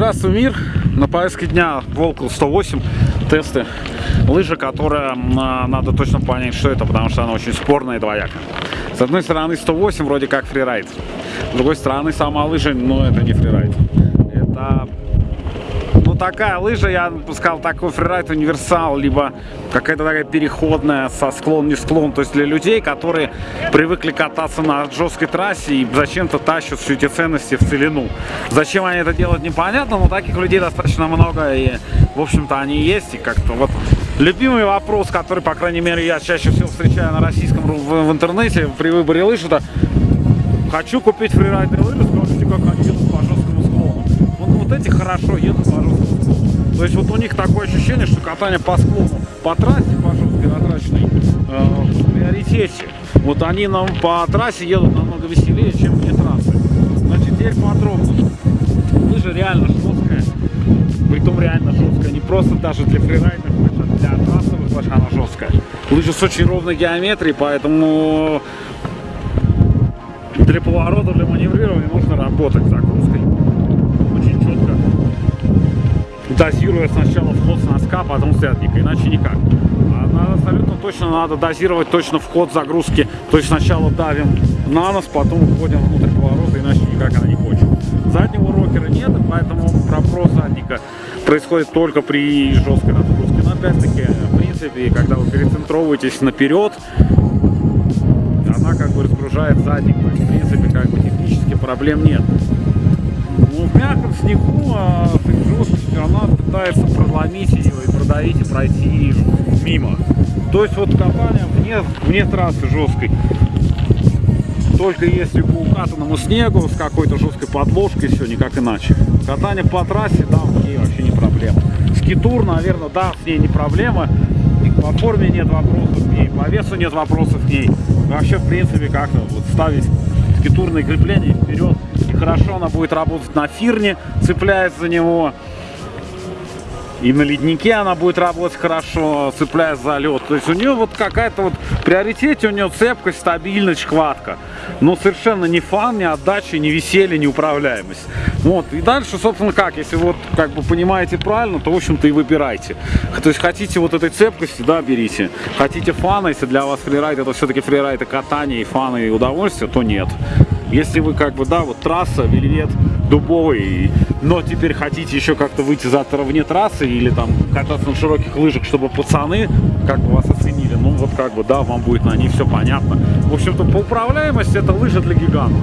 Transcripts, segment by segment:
Здравствуй, мир! На повестке дня Волкл 108 тесты. Лыжа, которая надо точно понять, что это, потому что она очень спорная и двоякая. С одной стороны 108 вроде как фрирайд. С другой стороны сама лыжа, но это не фрирайд. Такая лыжа, я бы сказал, такой фрирайд универсал, либо какая-то такая переходная со склон не склон, то есть для людей, которые привыкли кататься на жесткой трассе и зачем-то тащат все эти ценности в целину. Зачем они это делают, непонятно, но таких людей достаточно много, и в общем-то они есть, и как-то вот любимый вопрос, который, по крайней мере, я чаще всего встречаю на российском в, в интернете при выборе лыж, это хочу купить фрирайдные лыжи, скажите, как они едут по жесткому склону. Вот, вот эти хорошо едут по жесткому то есть вот у них такое ощущение, что катание по склону, по трассе, по жесткой натраченной, э, в приоритете. Вот они нам по трассе едут намного веселее, чем вне трассы. Значит, теперь подробно. Лыжа реально жесткая. Притом реально жесткая. Не просто даже для фрирайдных лыж, а для трассовых лыж она жесткая. Лыжа с очень ровной геометрией, поэтому для поворота, для маневрирования нужно работать дозируя сначала вход с носка, потом с иначе никак. А абсолютно точно надо дозировать точно вход загрузки. То есть сначала давим на нос, потом уходим внутрь поворота, иначе никак она не хочет. Заднего рокера нет, поэтому проброс задника происходит только при жесткой нагрузке. Но опять-таки, в принципе, когда вы перецентровываетесь наперед, она как бы разгружает задник. То есть, в принципе, как бы технически проблем нет. Мягком снегу а, жесткостью она пытается проломить ее и продавить и пройти мимо. То есть вот копание вне, вне трассы жесткой. Только если по укатанному снегу с какой-то жесткой подложкой, все никак иначе. Катание по трассе, да, с ней вообще не проблема. Скитур, наверное, да, с ней не проблема. И по форме нет вопросов к ней, по весу нет вопросов к ней. Вообще, в принципе, как-то вот ставить скитурные крепления вперед. И хорошо она будет работать на фирне, цепляясь за него. И на леднике она будет работать хорошо, цепляясь за лед. То есть у нее вот какая-то вот приоритете у нее цепкость, стабильность, хватка. Но совершенно не фан, не отдача, не веселье, не управляемость. Вот. И дальше, собственно, как, если вот как бы понимаете правильно, то, в общем-то, и выбирайте. То есть хотите вот этой цепкости, да, берите. Хотите фана, если для вас фрирайд это все-таки фрирайд и катание, и фан, и удовольствие, то нет. Если вы как бы, да, вот трасса, вельвет, дубовый, но теперь хотите еще как-то выйти завтра вне трассы или там кататься на широких лыжах, чтобы пацаны как бы вас оценили, ну вот как бы, да, вам будет на ней все понятно. В общем-то, по управляемости это лыжа для гиганта.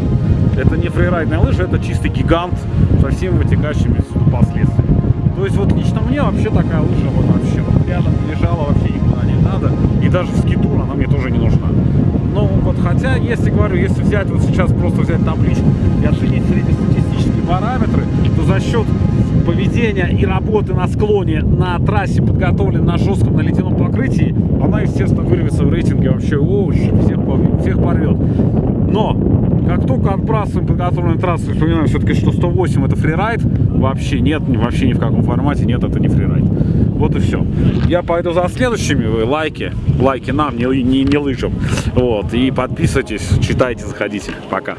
Это не фрирайдная лыжа, это чистый гигант со всеми вытекающими последствиями. То есть вот лично мне вообще такая лыжа вот вообще рядом лежала, вообще никуда не надо. И даже в скитур она мне тоже не нужна. Хотя, если говорю, если взять вот сейчас просто взять табличку и оценить среднестатистические параметры, то за счет поведения и работы на склоне на трассе, подготовленной на жестком на ледяном покрытии, она, естественно, вырвется в рейтинге вообще, о, всех, всех порвет. Но, как только отбрасываем подготовленную трассу, вспоминаем все-таки, что 108 это фрирайд, вообще нет, вообще ни в каком формате нет, это не фрирайд. Вот и все. Я пойду за следующими, вы лайки, лайки нам, не, не, не лыжам. Вот, и подписывайтесь, читайте, заходите. Пока.